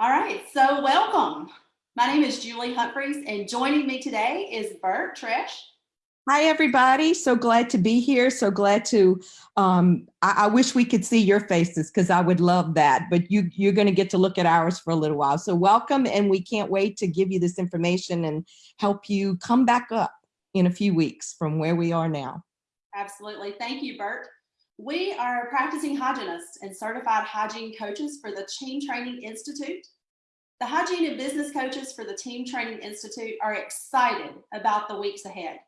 All right, so welcome. My name is Julie Humphreys and joining me today is Bert Trish. Hi, everybody. So glad to be here. So glad to, um, I, I wish we could see your faces because I would love that, but you, you're going to get to look at ours for a little while. So welcome and we can't wait to give you this information and help you come back up in a few weeks from where we are now. Absolutely. Thank you, Bert. We are practicing hygienists and certified hygiene coaches for the Team Training Institute. The hygiene and business coaches for the Team Training Institute are excited about the weeks ahead.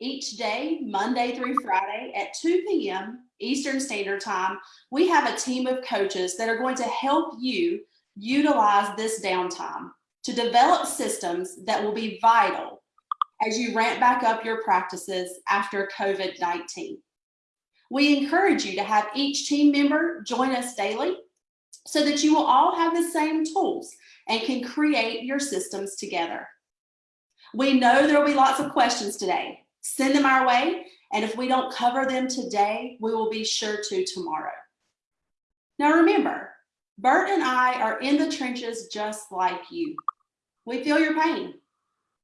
Each day, Monday through Friday at 2 p.m. Eastern Standard Time, we have a team of coaches that are going to help you utilize this downtime to develop systems that will be vital as you ramp back up your practices after COVID-19. We encourage you to have each team member join us daily so that you will all have the same tools and can create your systems together. We know there will be lots of questions today. Send them our way, and if we don't cover them today, we will be sure to tomorrow. Now remember, Bert and I are in the trenches just like you. We feel your pain.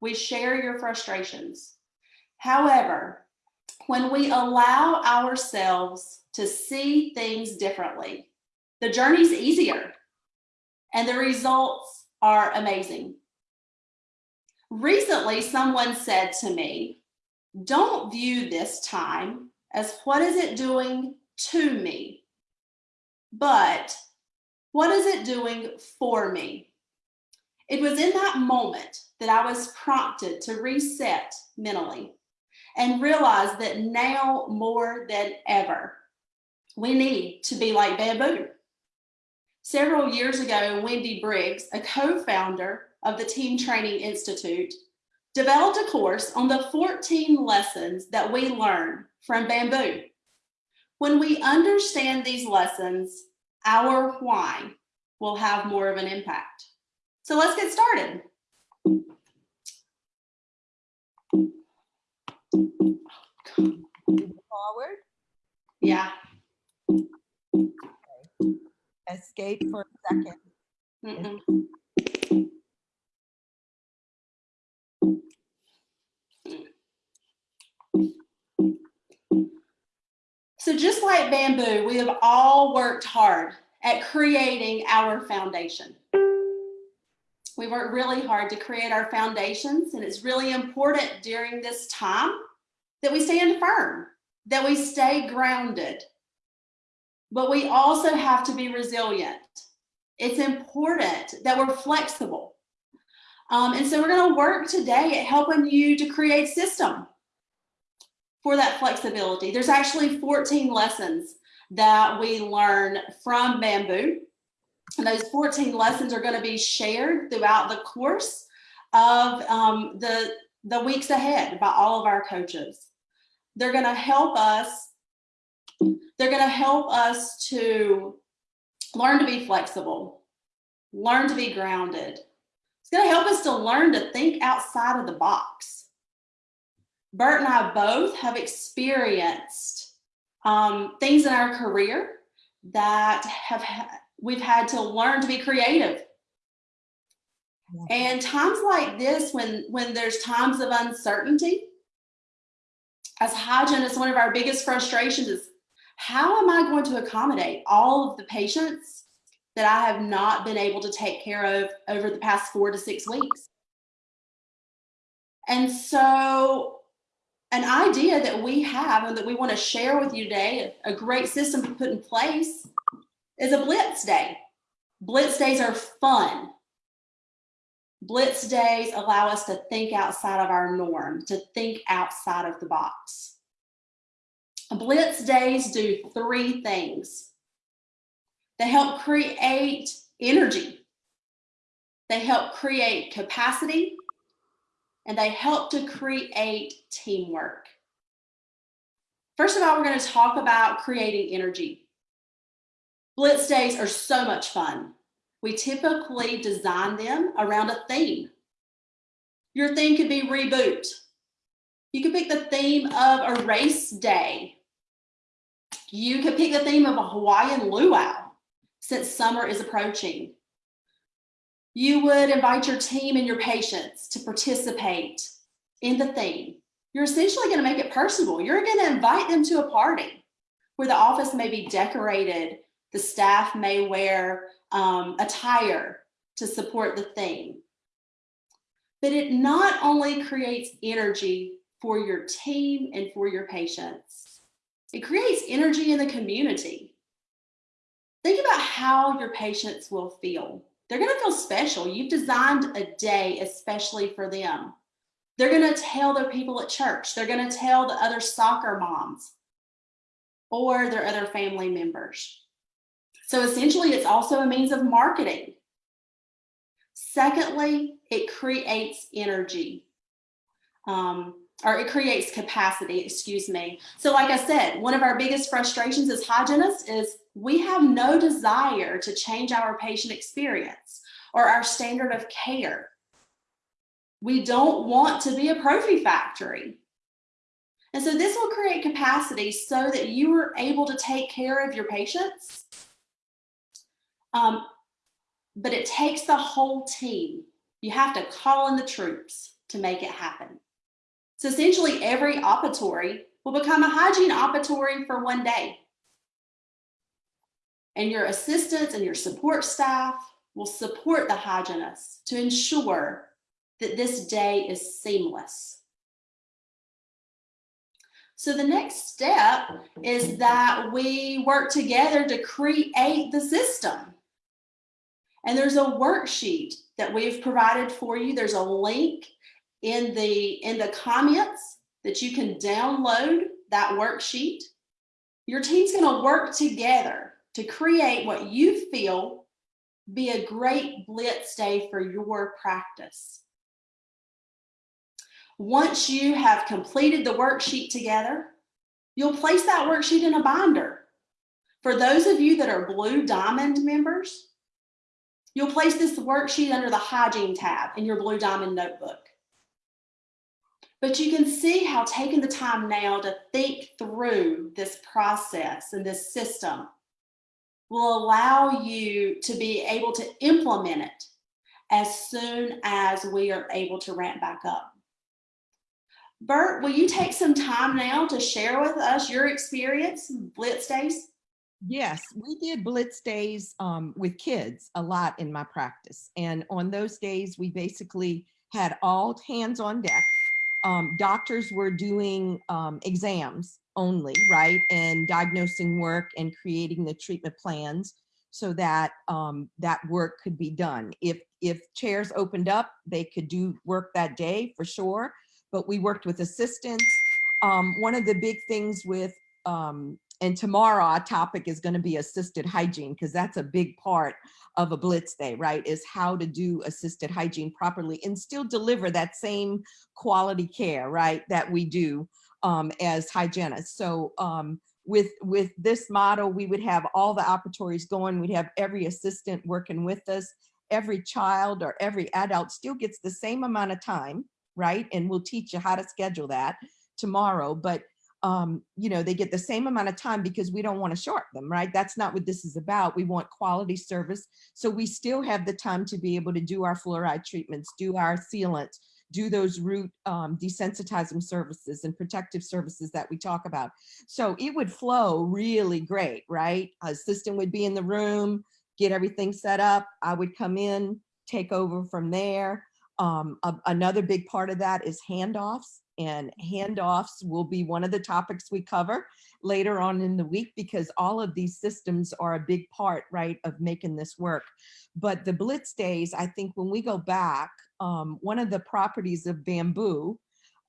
We share your frustrations. However, when we allow ourselves to see things differently, the journey's easier and the results are amazing. Recently, someone said to me, don't view this time as what is it doing to me, but what is it doing for me? It was in that moment that I was prompted to reset mentally and realize that now more than ever, we need to be like bamboo. Several years ago, Wendy Briggs, a co-founder of the Team Training Institute, developed a course on the 14 lessons that we learn from bamboo. When we understand these lessons, our why will have more of an impact. So let's get started. Forward, Yeah. escape for a second. Mm -mm. So just like bamboo, we have all worked hard at creating our foundation. We worked really hard to create our foundations and it's really important during this time that we stand firm, that we stay grounded, but we also have to be resilient. It's important that we're flexible. Um, and so we're gonna work today at helping you to create system for that flexibility. There's actually 14 lessons that we learn from bamboo. And those 14 lessons are gonna be shared throughout the course of um, the, the weeks ahead by all of our coaches. They're gonna help us they're going to help us to learn to be flexible, learn to be grounded. It's going to help us to learn to think outside of the box. Bert and I both have experienced um, things in our career that have we've had to learn to be creative. And times like this, when, when there's times of uncertainty, as hygiene, hygienists, one of our biggest frustrations is how am I going to accommodate all of the patients that I have not been able to take care of over the past four to six weeks? And so an idea that we have and that we want to share with you today, a great system to put in place is a blitz day. Blitz days are fun. Blitz days allow us to think outside of our norm, to think outside of the box. Blitz days do three things. They help create energy. They help create capacity and they help to create teamwork. First of all, we're going to talk about creating energy. Blitz days are so much fun. We typically design them around a theme. Your theme could be reboot. You could pick the theme of a race day you could pick the theme of a Hawaiian luau since summer is approaching. You would invite your team and your patients to participate in the theme. You're essentially going to make it personable. You're going to invite them to a party where the office may be decorated. The staff may wear um, attire to support the theme. But it not only creates energy for your team and for your patients, it creates energy in the community. Think about how your patients will feel. They're going to feel special. You've designed a day especially for them. They're going to tell their people at church. They're going to tell the other soccer moms or their other family members. So essentially, it's also a means of marketing. Secondly, it creates energy. Um, or it creates capacity, excuse me. So like I said, one of our biggest frustrations as hygienists is we have no desire to change our patient experience or our standard of care. We don't want to be a prophy factory. And so this will create capacity so that you are able to take care of your patients. Um, but it takes the whole team. You have to call in the troops to make it happen. So essentially every operatory will become a hygiene operatory for one day. And your assistants and your support staff will support the hygienists to ensure that this day is seamless. So the next step is that we work together to create the system. And there's a worksheet that we've provided for you. There's a link in the, in the comments that you can download that worksheet. Your team's gonna work together to create what you feel be a great blitz day for your practice. Once you have completed the worksheet together, you'll place that worksheet in a binder. For those of you that are Blue Diamond members, you'll place this worksheet under the hygiene tab in your Blue Diamond notebook. But you can see how taking the time now to think through this process and this system will allow you to be able to implement it as soon as we are able to ramp back up. Bert, will you take some time now to share with us your experience, Blitz Days? Yes, we did Blitz Days um, with kids a lot in my practice. And on those days, we basically had all hands on deck um, doctors were doing um, exams only, right? And diagnosing work and creating the treatment plans so that um, that work could be done. If, if chairs opened up, they could do work that day for sure, but we worked with assistants. Um, one of the big things with um, and tomorrow our topic is going to be assisted hygiene because that's a big part of a blitz day right is how to do assisted hygiene properly and still deliver that same quality care right that we do um, as hygienists. So um, with with this model we would have all the operatories going. We'd have every assistant working with us. Every child or every adult still gets the same amount of time right and we'll teach you how to schedule that tomorrow. But um, you know, they get the same amount of time because we don't want to short them, right? That's not what this is about. We want quality service. So we still have the time to be able to do our fluoride treatments, do our sealants, do those root um, desensitizing services and protective services that we talk about. So it would flow really great, right? A Assistant would be in the room, get everything set up. I would come in, take over from there. Um, a, another big part of that is handoffs and handoffs will be one of the topics we cover later on in the week because all of these systems are a big part, right, of making this work. But the Blitz days, I think when we go back, um, one of the properties of bamboo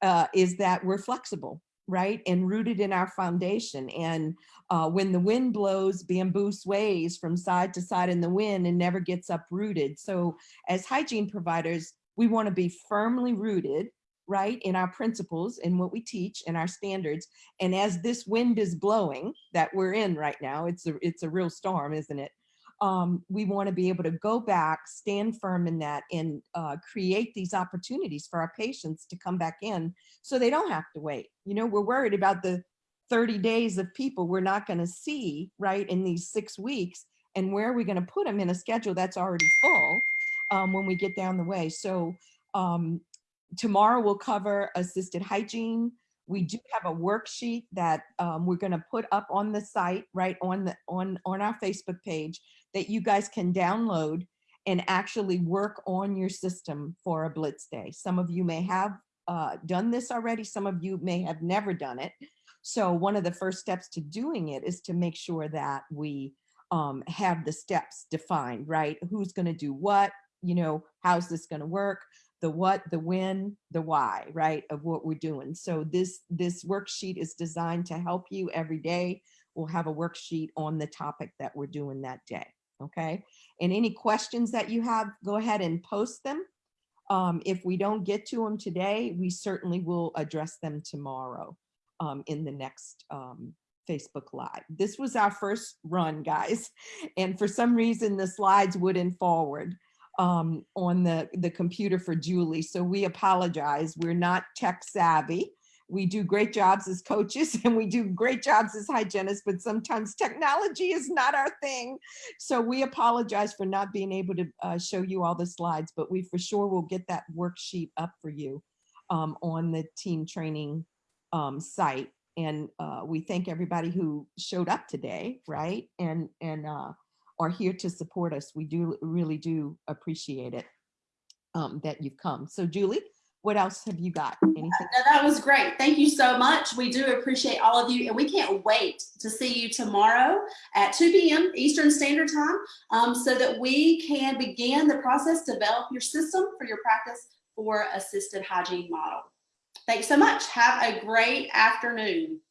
uh, is that we're flexible right and rooted in our foundation and uh, when the wind blows bamboo sways from side to side in the wind and never gets uprooted so as hygiene providers we want to be firmly rooted right, in our principles and what we teach and our standards. And as this wind is blowing that we're in right now, it's a, it's a real storm, isn't it? Um, we want to be able to go back, stand firm in that and uh, create these opportunities for our patients to come back in so they don't have to wait. You know, we're worried about the 30 days of people we're not going to see, right, in these six weeks. And where are we going to put them in a schedule that's already full? um, when we get down the way. So um, tomorrow we'll cover assisted hygiene. We do have a worksheet that um, we're going to put up on the site, right on the on on our Facebook page that you guys can download and actually work on your system for a blitz day. Some of you may have uh, done this already. Some of you may have never done it. So one of the first steps to doing it is to make sure that we um, have the steps defined, right? Who's going to do what? You know, how's this going to work? The what, the when, the why, right? Of what we're doing. So this this worksheet is designed to help you every day. We'll have a worksheet on the topic that we're doing that day. Okay. And any questions that you have, go ahead and post them. Um, if we don't get to them today, we certainly will address them tomorrow um, in the next um, Facebook Live. This was our first run, guys. And for some reason, the slides wouldn't forward um, on the, the computer for Julie. So we apologize. We're not tech savvy. We do great jobs as coaches and we do great jobs as hygienists, but sometimes technology is not our thing. So we apologize for not being able to uh, show you all the slides, but we for sure will get that worksheet up for you um, on the team training um, site. And uh, we thank everybody who showed up today, right? And, and uh, are here to support us. We do really do appreciate it um, that you've come. So Julie, what else have you got? Anything? No, that was great. Thank you so much. We do appreciate all of you and we can't wait to see you tomorrow at 2 p.m. Eastern Standard Time um, so that we can begin the process, to develop your system for your practice for assisted hygiene model. Thanks so much. Have a great afternoon.